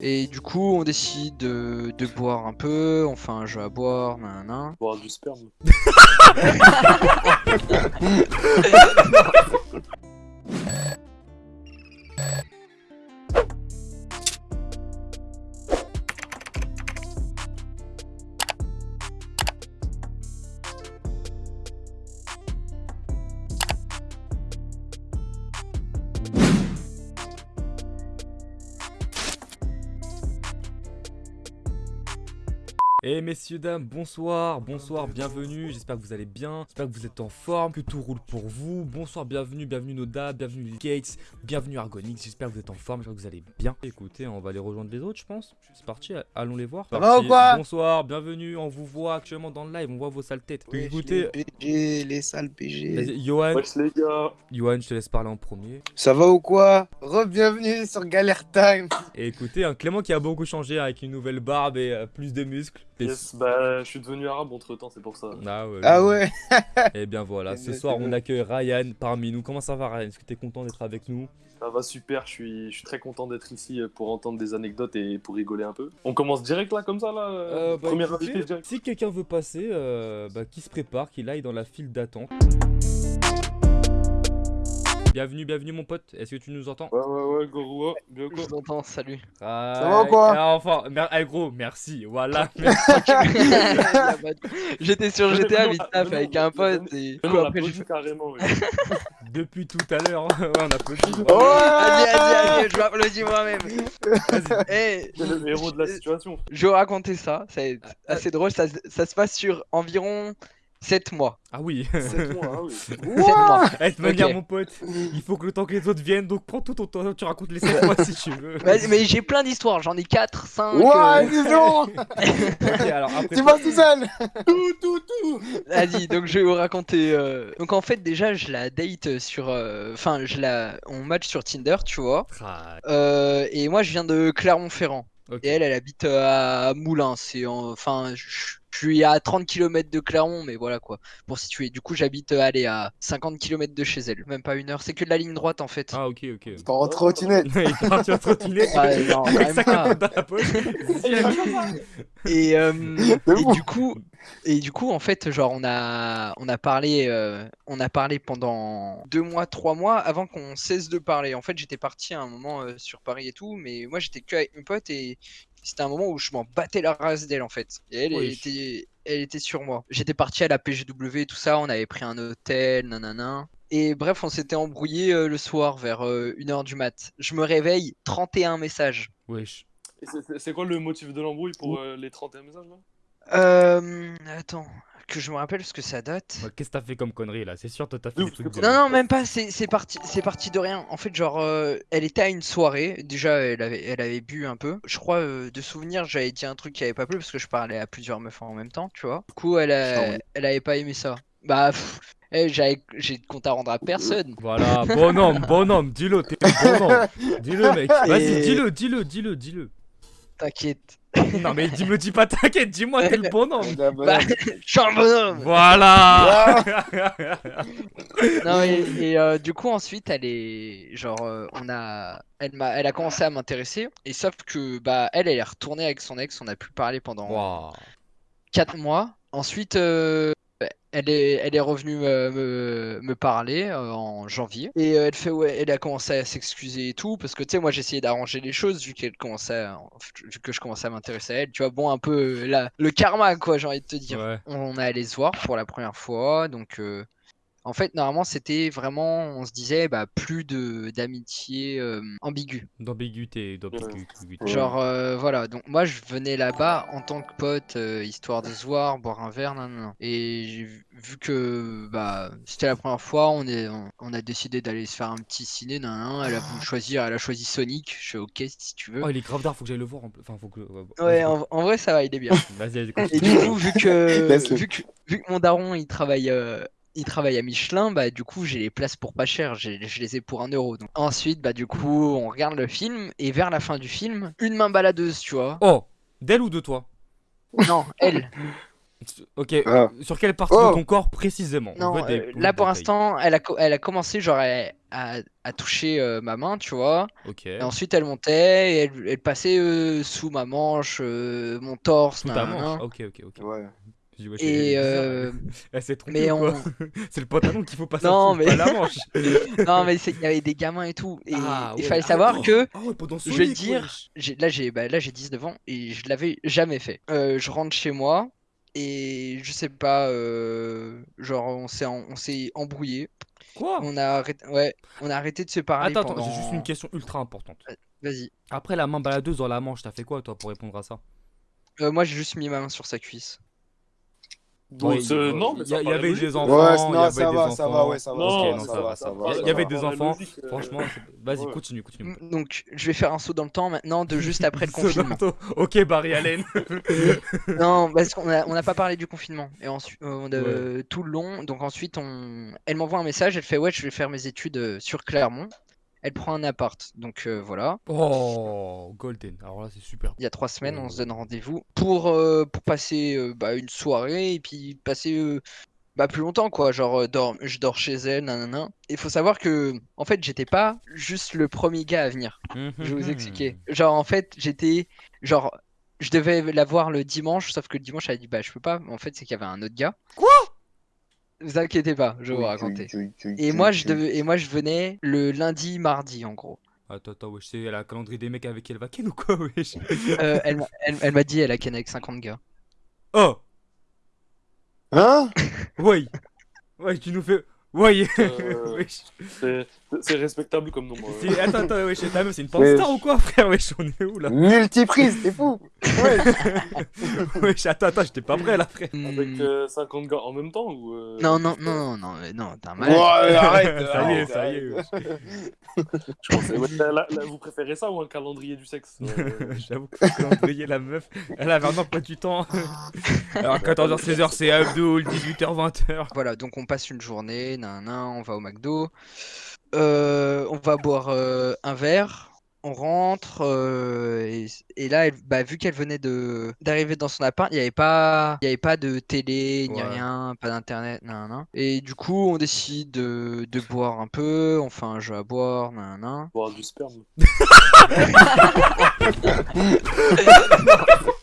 Et du coup, on décide de, de boire un peu, on fait un jeu à boire, nanana. Boire du sperme. Et messieurs, dames, bonsoir, bonsoir, bienvenue, j'espère que vous allez bien, j'espère que vous êtes en forme, que tout roule pour vous. Bonsoir, bienvenue, bienvenue Noda, bienvenue Lil Gates, bienvenue Argonix, j'espère que vous êtes en forme, j'espère que vous allez bien. Écoutez, on va aller rejoindre les autres, je pense. C'est parti, allons les voir. Ça va ou quoi Bonsoir, bienvenue, on vous voit actuellement dans le live, on voit vos sales têtes. Écoutez, les PG, les sales PG. vas-y, Johan, Wesh les gars. Johan, je te laisse parler en premier. Ça va ou quoi Re-bienvenue sur Galère Time. Et écoutez, un Clément qui a beaucoup changé avec une nouvelle barbe et euh, plus de muscles. Yes, bah je suis devenu arabe entre temps, c'est pour ça. Ah ouais. Ah ouais Et bien voilà, ce soir on accueille Ryan parmi nous. Comment ça va Ryan? Est-ce que t'es content d'être avec nous? Ça va super, je suis, je suis très content d'être ici pour entendre des anecdotes et pour rigoler un peu. On commence direct là, comme ça là Euh, bah, Premier écoutez, invité direct. Si quelqu'un veut passer, euh, bah, qui se prépare, qu'il aille dans la file d'attente. Bienvenue, bienvenue mon pote. Est-ce que tu nous entends Ouais, ouais, ouais, Goro, bien Je quoi. vous entends, salut. Ça va ou quoi Ah, Enfin, mer- eh, gros, merci. Voilà. J'étais sur GTA vite taf avec un pote et Non, après j'ai applaudit fait. carrément. ouais. Depuis tout à l'heure, ouais, on applaudit. Oh Vas-y, vas-y, vas-y, je m'applaudis moi-même. Vas-y. Eh, C'est le héros de la situation. je vais raconter ça, ça va être assez drôle, ça, ça se passe sur environ 7 mois. Ah oui. C'est moi, hein, oui. 7 mois. Eh, de manière, mon pote, il faut que le temps que les autres viennent, donc prends tout ton temps, tu racontes les 7 mois si tu veux. Mais j'ai plein d'histoires, j'en ai 4, 5. Ouais, dis donc Ok, alors après. Tu vas tout seul Tout, tout, tout Vas-y, donc je vais vous raconter. euh, Donc en fait, déjà, je la date sur. euh, Enfin, je la. On match sur Tinder, tu vois. Ah, Euh, et moi, je viens de Clermont-Ferrand. Et elle, elle habite euh, à Moulins. C'est en- Enfin, je je suis à 30 km de Clermont, mais voilà quoi. Pour situer. Du coup, j'habite, euh, allez, à 50 km de chez elle. Même pas une heure. C'est que de la ligne droite en fait. Ah, ok, ok. T'en rentres trottinette. il parti en trottinette Ouais, non, quand avec même sa pas. capote dans la poche. Et, euh, C'est et bon. du coup, et du coup, en fait, genre, on a, on a parlé, euh, on a parlé pendant deux mois, trois mois avant qu'on cesse de parler. En fait, j'étais parti à un moment euh, sur Paris et tout, mais moi, j'étais que avec mes potes et c'était un moment où je m'en battais la race d'elle, en fait. Et elle, elle était, elle était sur moi. J'étais parti à la PGW et tout ça. On avait pris un hôtel, nanana. Et bref, on s'était embrouillé euh, le soir vers 1h du mat. Je me réveille, 31 messages. Wesh. Et c'est- c'est- C'est quoi le motif de l'embrouille pour euh, les 31 messages là? Euh, attends, que je me rappelle parce que ça date. Ouais, Qu'est-ce que t'as fait comme connerie là? C'est sûr, toi t'as fait des trucs. Non, non, même pas, c'est c'est parti, c'est parti de rien. En fait, genre, euh, elle était à une soirée, déjà, elle avait, elle avait bu un peu. Je crois, euh, de souvenir, j'avais dit un truc qui avait pas plu parce que je parlais à plusieurs meufs en même temps, tu vois. Du coup, elle, a- elle avait pas aimé ça. Bah, pff, eh, j'avais- j'ai de compte à rendre à personne. Voilà, bonhomme, bonhomme, dis-le, t'es un bonhomme. Dis-le, mec. Vas-y, Et- dis-le, dis-le, dis-le, dis-le. T'inquiète. Non, mais dis, me dis pas t'inquiète, dis-moi, t'es le bonhomme. Bah, je suis un bonhomme. Voilà Non, et, et, euh, du coup, ensuite, elle est. Genre, euh, on a. Elle, m'a... elle a commencé à m'intéresser. Et sauf que, bah, elle, elle est retournée avec son ex. On a pu parler pendant. Waouh. 4 mois. Ensuite, euh, elle, est, elle est revenue euh, me, me parler euh, en janvier. Et euh, elle fait ouais, elle a commencé à s'excuser et tout. Parce que tu sais, moi j'essayais d'arranger les choses vu qu'elle commençait à- vu que je commençais à m'intéresser à elle. Tu vois, bon, un peu euh, la, le karma, quoi, j'ai envie de te dire. Ouais. On est allé se voir pour la première fois. Donc, euh, en fait, normalement, c'était vraiment, on se disait, bah, plus de d'amitié euh, ambiguë. D'ambiguïté. Genre, euh, voilà, donc moi je venais là-bas en tant que pote, euh, histoire de se voir, boire un verre, nan, nan, nan. Et j'ai vu, que bah, c'était la première fois, on, est, on, on a décidé d'aller se faire un petit ciné, nan, nan, elle a voulu choisir, elle a choisi Sonic, je fais ok si tu veux. Oh, il est grave d'art, faut que j'aille le voir. en. Enfin, faut que. Ouais, en, en vrai ça va, il est bien. Vas-y, vas-y, Et du coup, vu que, vu que, vu que mon daron il travaille, euh, il travaille à Michelin, bah du coup j'ai les places pour pas cher, j'ai- je les ai pour un euro. Donc. Ensuite, bah du coup on regarde le film, et vers la fin du film, une main baladeuse, tu vois. Oh, d'elle ou de toi? Non, elle. Ok, Ah. sur quelle partie Oh. de ton corps précisément? On Non, veut des- euh, là pour l'instant, elle a, elle a commencé genre à, à- à toucher euh, ma main, tu vois. Ok. Et ensuite elle montait et elle, elle passait euh, sous ma manche, euh, mon torse, Sous ta manche. Ok, ok, ok. Ouais. Ouais, Et euh, elle- Elle s'est trompée mais ou quoi on, C'est le pantalon qu'il faut passer Non, mais- pas la manche. non mais il y avait des gamins et tout. Et Ah, il ouais. fallait Ah, savoir que Ah je vais dire, là j'ai bah, là j'ai 19 ans et je l'avais jamais fait. Euh, je rentre chez moi et je sais pas, euh, genre on s'est en- on s'est embrouillé. Quoi? On a arrêté, ouais, on a arrêté de se parler Attends, attends, j'ai juste une question ultra importante. Vas-y. Après la main baladeuse dans la manche, t'as fait quoi toi pour répondre à ça? Euh, moi j'ai juste mis ma main sur sa cuisse. Il- non, mais il y, a- avait des enfants. Ouais, y non, avait ça des va, ça va, ouais, ça va. Non, Ok, ça non, va, ça ça va. va, ça va. Il y avait des enfants. logique, euh. Franchement, vas-y, Ouais. continue, continue. Donc je vais faire un saut dans le temps maintenant de juste après le confinement. Ok, Barry Allen. Non, parce qu'on a, on n'a pas parlé du confinement. Et ensuite, euh, tout le long. Donc ensuite, on... elle m'envoie un message. Elle fait ouais, je vais faire mes études euh, sur Clermont. Elle prend un appart. Donc euh, voilà. Oh, Golden. Alors là, c'est super. Il y a trois semaines, on se donne rendez-vous pour euh, pour passer euh, bah, une soirée et puis passer euh, bah, plus longtemps quoi. Genre euh, dors- je dors chez elle, nanana. Il faut savoir que en fait, j'étais pas juste le premier gars à venir. Je vais vous expliquer. Genre, en fait, j'étais. Genre, je devais la voir le dimanche, sauf que le dimanche, elle a dit Bah, je peux pas. En fait, c'est qu'il y avait un autre gars. Quoi? Vous inquiétez pas, je vais vous raconter. Et moi, je devais... Et moi, je venais le lundi, mardi, en gros. Attends, attends, wesh, c'est la calendrier des mecs avec qui elle va ken ou quoi, wesh? Euh, elle m'a- elle, elle m'a dit Elle a ken avec 50 gars. Oh, Hein? Ouais. Ouais, tu nous fais. Ouais, Euh, wesh. C'est respectable comme nombre. euh. Attends, attends, wesh, ta meuf, c'est une Mais- star ou quoi, frère Wesh, on est où là? Multiprise, t'es fou Ouais. Wesh, attends, attends, j'étais pas prêt là, frère. Avec Hmm, euh, 50 gars en même temps ou euh, Non, non, non, non, non, non, Ouais, malade. arrête Ça y est, ça y est. Je pensais, ouais, là, là, là, vous préférez ça ou un calendrier du sexe euh, J'avoue que le calendrier, la meuf, elle avait un emploi du temps. Alors 14h, 16h, c'est Abdul, 18h, 20h. Voilà, donc on passe une journée, nanana, on va au McDo. Euh, on va boire euh, un verre. On rentre euh, et, et là, elle- bah, vu qu'elle venait de d'arriver dans son appart, il n'y avait pas, il y avait pas de télé ni Ouais. rien, pas d'internet, nanana. Et du coup, on décide de, de boire un peu, on fait un jeu à boire, nanana. Boire du sperme.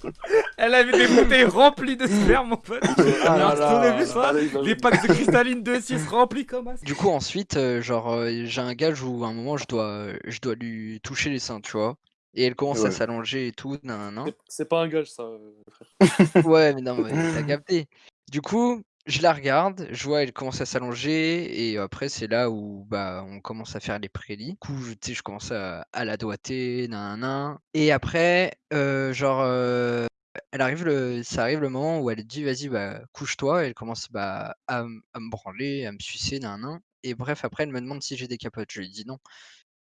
Elle avait des bouteilles remplies de sperme en fait. Ah là vu ça. Les packs de cristalline de 6 remplis comme ça. Du coup, ensuite, euh, genre, euh, j'ai un gage où à un moment, je dois, je dois lui toucher les seins, tu vois. Et elle commence à s'allonger et tout, nanana. C'est- C'est pas un gage ça. euh, frère. Ouais, mais non, mais t'as capté. Du coup, je la regarde, je vois, elle commence à s'allonger, et après, c'est là où bah, on commence à faire les prélits. Du coup, je- tu sais, je commence à, à la doigter, nan, Et après, euh, genre, euh, elle arrive le, ça arrive le moment où elle dit, vas-y, bah, couche-toi, et elle commence bah, à, m- à me branler, à me sucer, nan, Et bref, après, elle me demande si j'ai des capotes. Je lui dis non.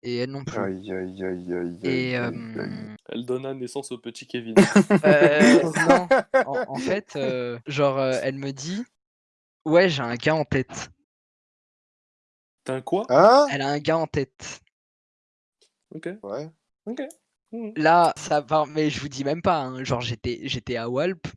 Et elle non plus. Aïe, aïe, aïe, aïe, Et aïe, euh. Elle donna naissance au petit Kevin. Euh, non, en, en fait, euh, genre, euh, elle me dit, ouais, j'ai un gars en tête. T'as un quoi? Hein? Elle a un gars en tête. Ok, Ouais. ok. Mhm. Là, ça va, mais je vous dis même pas. hein, Genre, j'étais, j'étais à Walp.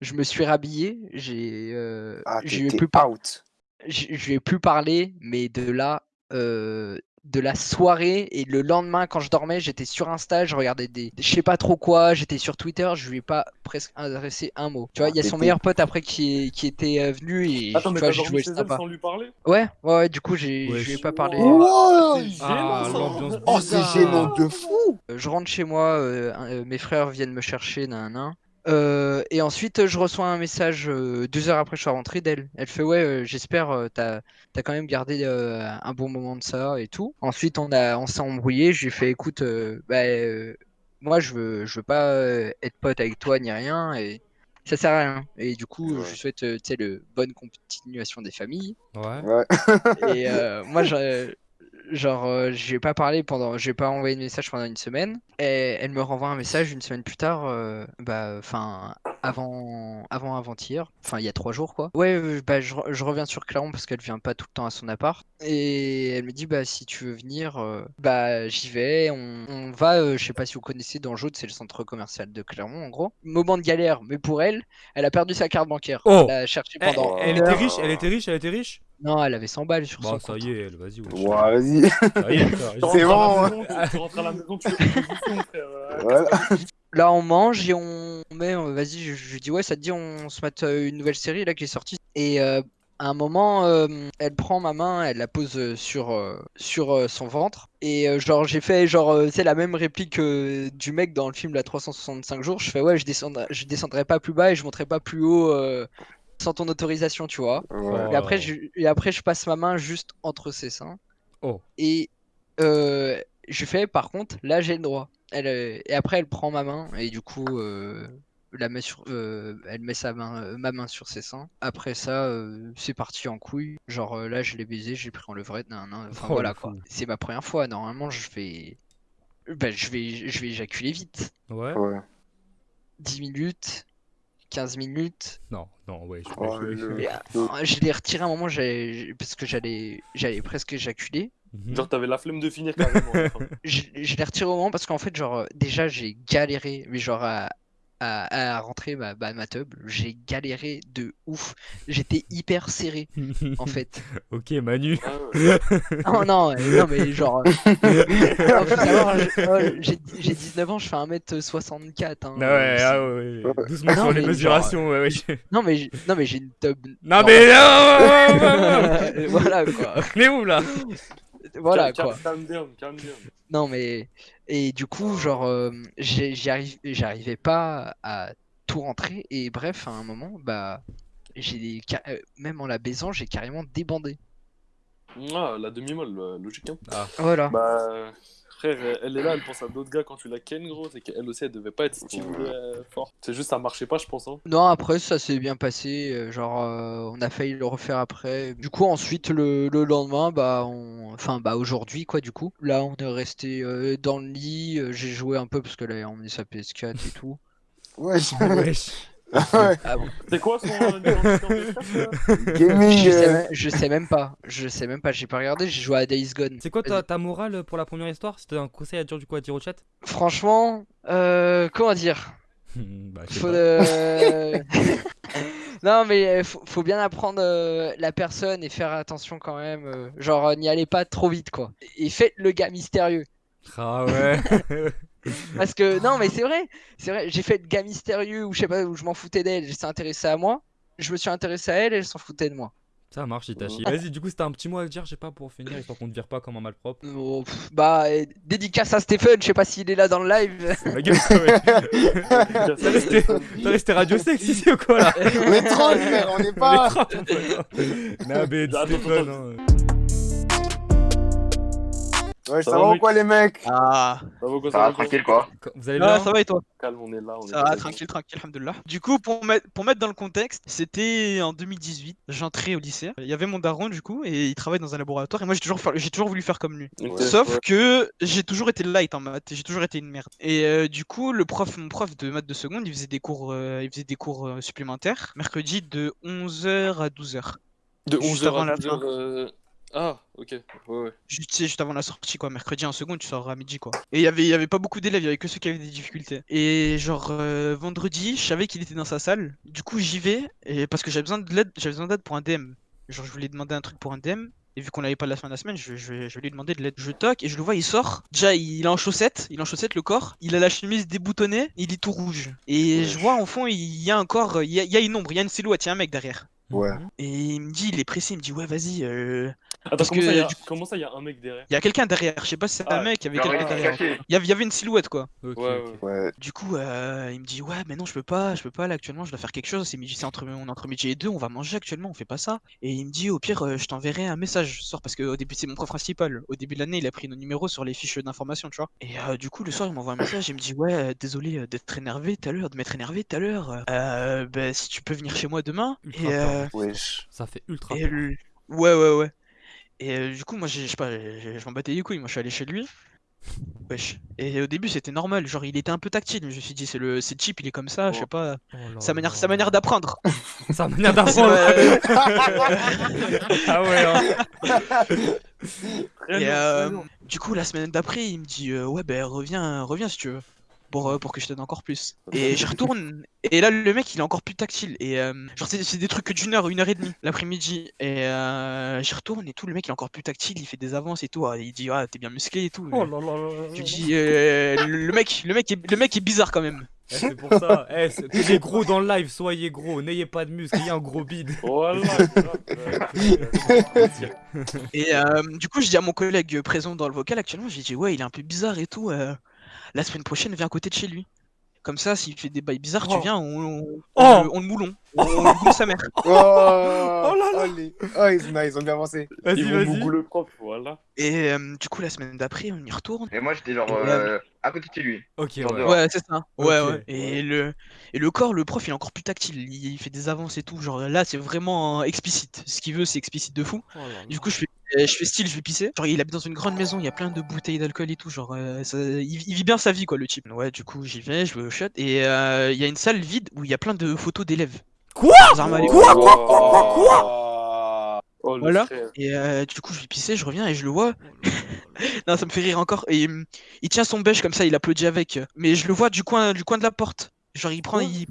Je me suis rhabillé. J'ai, euh, Ah, je lui ai t'es plus par- out. je je lui ai plus parlé, mais de là, euh, de la soirée et le lendemain, quand je dormais, j'étais sur Insta, je regardais des, je sais pas trop quoi, j'étais sur Twitter, je lui ai pas presque adressé un mot. Tu vois, Ah, il y a son t'étais- meilleur pote après qui, est- qui était euh, venu et Attends, tu mais vois, j'ai joué sympa. sans lui parler? Ouais, ouais, ouais, du coup, j'ai, je lui ai pas parlé. Oh. Wow. C'est gênant, Ah, Oh, c'est gênant de fou Euh, Je rentre chez moi, euh, euh, mes frères viennent me chercher, nan, nan. Euh, et ensuite, je reçois un message euh, deux heures après je suis rentré d'elle. Elle fait ouais, euh, j'espère euh, t'as t'as quand même gardé euh, un bon moment de ça et tout. Ensuite, on a on s'est embrouillé. Je lui ai fait écoute, euh, bah, euh, moi je veux je veux pas euh, être pote avec toi ni rien et ça sert à rien. Et du coup, Ouais. je lui souhaite euh, tu sais le bonne continuation des familles. Ouais. Ouais. Et euh, moi, je, genre, euh, je lui ai pas parlé pendant, je lui ai pas envoyé de message pendant une semaine. Et elle me renvoie un message une semaine plus tard, euh, bah, enfin, avant, avant avant-hier, enfin, il y a trois jours quoi. Ouais, euh, bah, je, re- je reviens sur Clermont parce qu'elle vient pas tout le temps à son appart. Et elle me dit, bah, si tu veux venir, euh, bah, j'y vais. On, on va, je sais pas si vous connaissez, dans c'est le centre commercial de Clermont en gros. Moment de galère, mais pour elle, elle a perdu sa carte bancaire. Oh Elle a cherché Elle, pendant. elle était riche, elle était riche, elle était riche Non, elle avait 100 balles sur Bah son ça compte. y est, elle, vas-y. wesh. Ouais, vas-y. Ça y est, ça, Tu je- C'est rentres à la bon, maison, tu- Tu rentres à la maison, tu fais une frère. euh, Voilà. Là, on mange et on met. euh, Vas-y, je, je lui dis, ouais, ça te dit, on se mate euh, une nouvelle série là qui est sortie. Et euh, à un moment, euh, elle prend ma main, elle la pose euh, sur, euh, sur euh, son ventre. Et euh, genre, j'ai fait, genre, euh, c'est la même réplique euh, du mec dans le film La 365 jours. Je fais, ouais, je descendrai, je descendrai pas plus bas et je monterai pas plus haut euh, sans ton autorisation, tu vois. Et après, je, et après, je passe ma main juste entre ses seins. Oh. Et euh, je fais, par contre, là, j'ai le droit. Elle, euh, et après, elle prend ma main et du coup, euh, la met sur, euh, elle met sa main, euh, ma main sur ses seins. Après ça, euh, c'est parti en couille. Genre euh, là, je l'ai baisé, j'ai pris en levrette. nan, nan. Enfin Oh, voilà quoi. C'est ma première fois. Normalement, je vais, ben, je vais, je vais éjaculer vite. Ouais Ouais. 10 minutes, 15 minutes. Non, non, ouais. je- Oh, je- le- Et, euh, je l'ai retiré à un moment j'ai- parce que j'allais, j'allais presque éjaculer. Mhm. Genre, t'avais la flemme de finir carrément. je, je l'ai retiré au moment parce qu'en fait, genre, déjà, j'ai galéré, mais genre, à, à, à rentrer ma, bah, ma tub, j'ai galéré de ouf. J'étais hyper serré, en fait. ok, Manu. Ah. Oh non, euh, non, mais genre, euh, j'ai j'ai 19 ans, je fais 1m64. Hein, Ah ouais, ah ouais, ouais. Doucement Non, sur les mais mesurations, ouais, ouais. Non, mais j'ai- non, mais j'ai une tub. Non, mais non, ouais. voilà quoi. Mais où là? Voilà quoi. Down, down. Non mais et du coup genre euh, j'arrivais pas à tout rentrer et bref à un moment bah j'ai euh, même en la baisant j'ai carrément débandé. Ah, la demi-molle, euh, logique. Hein. Voilà. Bah, frère, elle est là, elle pense à d'autres gars quand tu la ken, gros. C'est qu'elle aussi, elle devait pas être stimulée euh, fort. C'est juste, ça marchait pas, je pense. Hein. Non après ça s'est bien passé euh, genre euh, on a failli le refaire après. Du coup ensuite le, le lendemain bah on enfin bah aujourd'hui quoi du coup là on est resté euh, dans le lit euh, j'ai joué un peu parce qu'elle avait emmené sa PS4 et tout. Ouais, Wesh. Ah bon. C'est quoi son euh, identité en PS4, là Gaming. Je sais, euh, même, je sais même pas. Je sais même pas. J'ai pas regardé. J'ai joué à Days Gone. C'est quoi ta, morale pour la première histoire? C'était un conseil à dire du coup à dire au chat? Franchement, euh, comment dire? Bah, Faut pas. euh, non, mais euh, faut, faut bien apprendre euh, la personne et faire attention quand même. euh, genre, n'y allez pas trop vite, quoi. Et faites le gars mystérieux. Ah ouais. Parce que non, mais c'est vrai. C'est vrai. J'ai fait le gars mystérieux où je sais pas où je m'en foutais d'elle. Elle s'est intéressée à moi. Je me suis intéressé à elle. Elle s'en foutait de moi. Ça marche, Itachi. Vas-y, du coup, c'était un petit mot à dire, je sais pas, pour finir, histoire qu'on te vire pas comme un malpropre. Oh, pff, bah, euh, dédicace à Stephen. Je sais pas s'il est là dans le live. Gueule, ouais. T'as resté, radio sexe ici ou quoi là? On est troll, frère, on n'est pas. Non, mais hein. Ouais, Ça ça va, va ou quoi, les mecs? Ah, Ça va, quoi, Ça va, va, tranquille quoi Vous allez ah, bien ça va et toi? Calme, on est là. On est Ça va, là. tranquille, tranquille, alhamdoulilah. Du coup, pour mettre, pour mettre dans le contexte, c'était en 2018, j'entrais au lycée. Il y avait mon daron, du coup, et il travaille dans un laboratoire, et moi j'ai toujours, fa- j'ai toujours voulu faire comme lui. Sauf ouais. que j'ai toujours été light en maths, j'ai toujours été une merde. Et euh, du coup, le prof, mon prof de maths de seconde, il faisait des cours, euh, il faisait des cours euh, supplémentaires, mercredi de 11h à 12h. De Juste 11h avant à la 12h. Ah, ok. Ouais, ouais. Juste, tu sais, juste avant la sortie, quoi. Mercredi en seconde, tu sors à midi, quoi. Et il y avait, y avait pas beaucoup d'élèves, il y avait que ceux qui avaient des difficultés. Et genre, euh, vendredi, je savais qu'il était dans sa salle. Du coup, j'y vais, et parce que j'avais besoin de l'aide, j'avais besoin d'aide pour un DM. Genre, je voulais demander un truc pour un DM. Et vu qu'on l'avait pas la fin de la semaine, je, je, lui demander de l'aide. Je toque et je le vois, il sort. Déjà, il est en chaussettes, il est en chaussettes le corps. Il a la chemise déboutonnée, il est tout rouge. Et je vois en fond, il y a un corps, il y a, il y a une ombre, il y a une silhouette, il y a un mec derrière. Ouais. Et il me dit, il est pressé, il me dit, ouais, vas-y, euh, Attends, Parce comment, que, ça, y a... du- comment ça, il y a un mec derrière? Il y a quelqu'un derrière. Je sais pas si c'est un Ah, mec, il y avait quelqu'un derrière. Il y avait, une silhouette quoi. Ouais, ouais. Du coup, euh, il me dit ouais, mais non, je peux pas, je peux pas là actuellement, je dois faire quelque chose. C'est midi, c'est entre, on est entre midi et deux, on va manger actuellement, on fait pas ça. Et il me dit au pire, euh, je t'enverrai un message ce soir parce que au début c'est mon prof principal. Au début de l'année, il a pris nos numéros sur les fiches d'information, tu vois. Et euh, du coup, le soir, il m'envoie un message, il me dit ouais, euh, désolé d'être énervé tout à l'heure, de m'être énervé tout à l'heure. Euh, bah, si tu peux venir chez moi demain. Ultra Et, euh. Ça fait ultra et ouais, ouais, ouais. Et euh, du coup, moi, j'ai- je sais pas, j'ai- je m'en battais les couilles. Moi, je suis allé chez lui. Wesh. Et au début, c'était normal. Genre, il était un peu tactile. Je me suis dit, c'est le, c'est le chip, il est comme ça. Je sais pas. Oh là Sa manière, là. sa manière d'apprendre. Sa manière d'apprendre. Ouais. ah ouais. hein. Et euh, du coup, la semaine d'après, il me dit euh, Ouais, ben reviens, reviens si tu veux. Pour, euh, pour que je t'aide encore plus. Et j'y retourne. Et là, le mec, il est encore plus tactile. Et euh, genre, c'est c'est des trucs que d'une heure, une heure et demie l'après-midi. Et euh, j'y retourne et tout. Le mec, il est encore plus tactile. Il fait des avances et tout. Ah, Il dit Ah, t'es bien musclé et tout. Oh là là là là Je là. dis euh, le, mec, le, mec est, le mec est bizarre quand même. Eh, c'est pour ça. Eh, des gros dans le live, soyez gros, n'ayez pas de muscles, ayez un gros bide. Euh, Et euh, du coup, je dis à mon collègue présent dans le vocal actuellement J'ai dit Ouais, il est un peu bizarre et tout. La semaine prochaine, viens à côté de chez lui. Comme ça, s'il fait des bails bizarres, Oh. tu viens, on, on, Oh. on le- on le moulon. On, le moule sa mère. Oh, là là. Oh, les- oh, ils, non, ils ont bien avancé. Vas-y, Ils vont vas-y. Le prof, voilà. Et euh, du coup, la semaine d'après, on y retourne. Et moi j'étais genre euh, à côté de chez lui. Ok, ouais. dehors. Ouais, c'est ça. Ouais, ouais. Et, le, et le corps, le prof, il est encore plus tactile. Il, il fait des avances et tout. Genre là, c'est vraiment explicite. Ce qu'il veut, c'est explicite de fou. Oh là là. Du coup, je fais, je fais style, je vais pisser. Genre, il habite dans une grande maison, il y a plein de bouteilles d'alcool et tout. Genre, euh, ça- il, il vit bien sa vie, quoi, le type. Ouais, du coup, j'y vais, je vais au shot. Et euh, il y a une salle vide où il y a plein de photos d'élèves. Quoi? Sans armes à l'école. Quoi, quoi, quoi, quoi, quoi? Oh, le Voilà. frère. Et euh, du coup, je vais pisser, je reviens et je le vois. non, ça me fait rire encore. Et hum, il tient son bêche comme ça, il applaudit avec. Mais je le vois du coin, du coin de la porte. Genre, il prend, Quoi? il,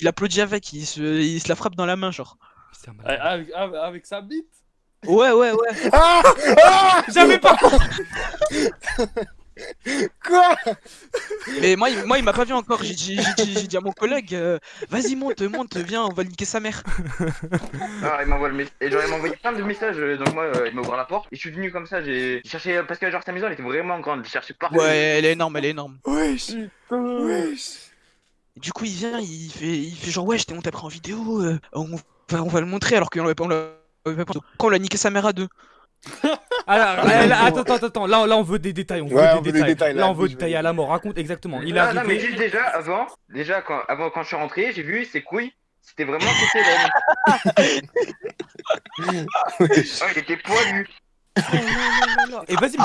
il applaudit avec, il se, il se la frappe dans la main, genre. Avec, avec- avec sa bite? Ouais, ouais, ouais. Ah Ah J'avais pas Quoi Mais moi, il, moi, il m'a pas vu encore. J'ai dit, j'ai dit, j'ai dit à mon collègue, euh, vas-y, monte, monte, viens, on va niquer sa mère. Ah, il m'envoie le mess- et genre il m'a envoyé plein de messages, euh, donc moi euh, il m'a ouvert la porte et je suis venu comme ça, j'ai j'ai cherché parce que genre sa maison elle était vraiment grande, j'ai cherché partout. Ouais, elle est énorme, elle est énorme. Wesh Wesh Du coup, il vient, il fait, il fait genre, ouais, je t'ai monté après en vidéo, euh, on, va, on va le montrer alors qu'on l'avait pas. On l'a- on l'avait pas- Quand on l'a niqué sa mère à deux? Alors, là, là, attends, attends, attends, là, là on veut des détails, on veut, Ouais, des, on veut des détails. détails, Là, là, on veut des détails à la mort, raconte exactement. Il Ah, non mais juste déjà avant, déjà quand avant quand je suis rentré, j'ai vu ses couilles, c'était vraiment là. Oh, il était poilu. Et vas-y,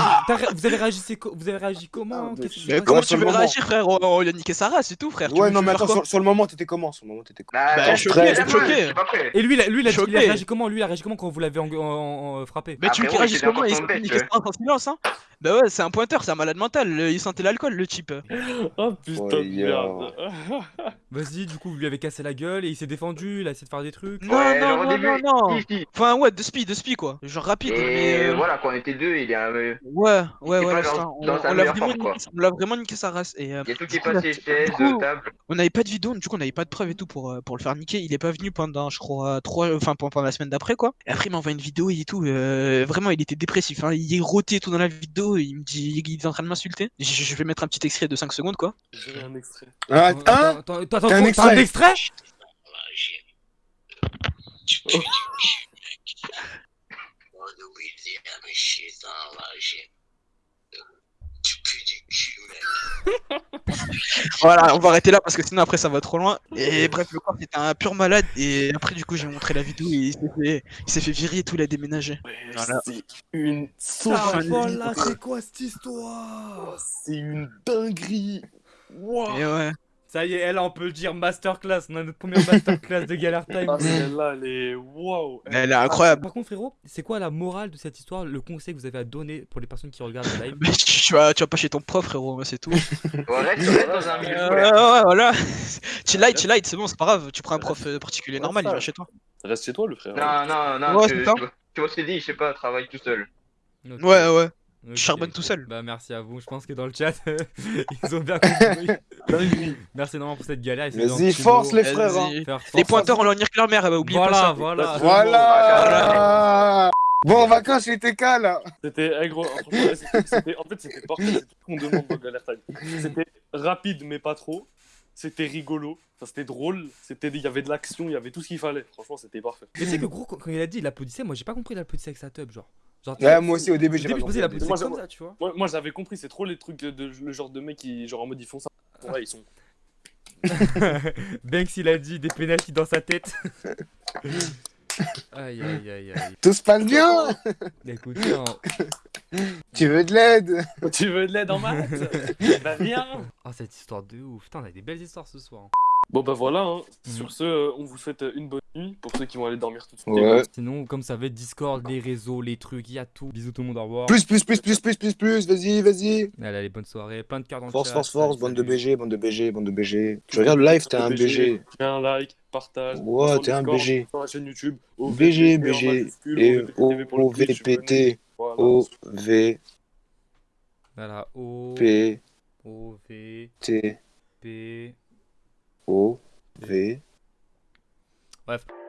vous avez réagi, vous avez réagi comment s'est Mais comment tu veux moment. réagir, frère? On, on lui a niqué sa race, c'est tout, frère. Ouais, non, mais attends, sur, sur le moment, t'étais comment? Sur le moment, t'étais comment? Bah, Bah, choqué, choqué. Et lui, il a, lui, il a, il a Choqué. réagi comment? Lui, il a réagi comment quand vous l'avez frappé? Mais tu veux qu'il réagisse c'était comment? Il niqué sa race en silence, hein Bah ouais, c'est un pointeur, c'est un malade mental. Il sentait l'alcool, le type. Oh putain Oh, de merde. Vas-y, du coup, vous lui avez cassé la gueule et il s'est défendu, il a essayé de faire des trucs. Non, Ouais, non, non, début, non, non. Enfin, ouais, de spi, de spi, quoi. Genre rapide, mais. Et euh, voilà, quand on était deux, il y a, Ouais, ouais, ouais, c'est dans- ça. On, dans sa on l'a vraiment, niqué- on l'a vraiment niqué sa race. Et, euh, il y a tout qui est passé, coup, table. on n'avait pas de vidéo, du coup, on n'avait pas de preuves et tout pour, euh, pour le faire niquer. Il est pas venu pendant, je crois, trois, enfin, pendant la semaine d'après, quoi. Et après, il m'a envoyé une vidéo et tout. euh, vraiment, il était dépressif. Hein. Il est roté et tout dans la vidéo. Il me dit, il est en train de m'insulter. Je, je vais mettre un petit extrait de 5 secondes, quoi. J'ai un extrait. Ah, Attends, hein attends, attends, attends, T'as un extrait extrait? Voilà, on va arrêter là parce que sinon après ça va trop loin. Et bref, le corps c'était un pur malade. Et après, du coup, j'ai montré la vidéo et il s'est fait, il s'est fait virer et tout, il a déménagé. Voilà. C'est une Ah, sauvagerie. voilà, c'est quoi cette histoire? C'est une dinguerie. Wow. Et ouais. Ça y est, elle, on peut le dire, masterclass. On a notre première masterclass de Galère Time. Ah, celle-là, elle est waouh. Elle est incroyable. Par contre, frérot, c'est quoi la morale de cette histoire, le conseil que vous avez à donner pour les personnes qui regardent le live Mais tu, tu vas, tu vas pas chez ton prof, frérot, c'est tout. Ouais, dans un milieu Euh, ouais, voilà. chill light, chill light, c'est bon, c'est pas grave. Tu prends un prof euh, particulier Ouais, normal, il va chez toi. Reste chez toi, le frère. Non, non, non, Ouais, tu, tu, vois- tu ce qu'il dit, je sais pas, travaille tout seul. Ouais, ouais. Charbonnes tout seul. Bah merci à vous, je pense que dans le chat, ils ont bien compris. Merci énormément pour cette galère. Vas-y, force les frères hein. faire Les force. pointeurs, on leur nique leur mère, elle va oublier Voilà, pas ça. voilà. Voilà Bon, vacances chez TK là C'était eh, gros, franchement, en fait c'était parfait, c'est tout ce qu'on demande dans Galère Time. C'était rapide mais pas trop. C'était rigolo, enfin, c'était drôle, c'était il y avait de l'action, il y avait tout ce qu'il fallait. Franchement, c'était parfait. Mais tu sais que gros, quand quand il a dit il applaudissait, moi j'ai pas compris il applaudissait avec sa tub, genre. Genre Ouais, moi aussi au début j'ai pas compris. applaudissait Moi, comme ça, tu vois. Moi, moi j'avais compris, c'est trop les trucs de, de- le genre de mecs qui genre en mode ils font ça. Ouais, ils sont. Banks il a dit des pénaltys dans sa tête. Aïe aïe aïe aïe. Tout se passe bien Écoute, non. Tu veux de l'aide? Tu veux de l'aide en maths? Bah viens Oh, cette histoire de ouf. Putain, on a des belles histoires ce soir. Bon bah voilà, hein. Mhm. sur ce, euh, on vous souhaite une bonne nuit pour ceux qui vont aller dormir tout de suite. Ouais. Sinon, comme ça va être Discord, les réseaux, les trucs, il y a tout. Bisous tout le monde, au revoir. Plus, plus, plus, plus, plus, plus, plus, vas-y, vas-y Allez, allez, bonne soirée. Plein de cartes dans le Force, chat. force, force, bande de. BG, bande de BG, bande de BG. Tu regardes le live, t'es un BG. Fais un like, partage. Ouais, t'es un BG. Sur la chaîne YouTube. BG, BG, Et. OVPT, Voilà. OVP, Voilà, O, O, V, T, P. O, V. Bref.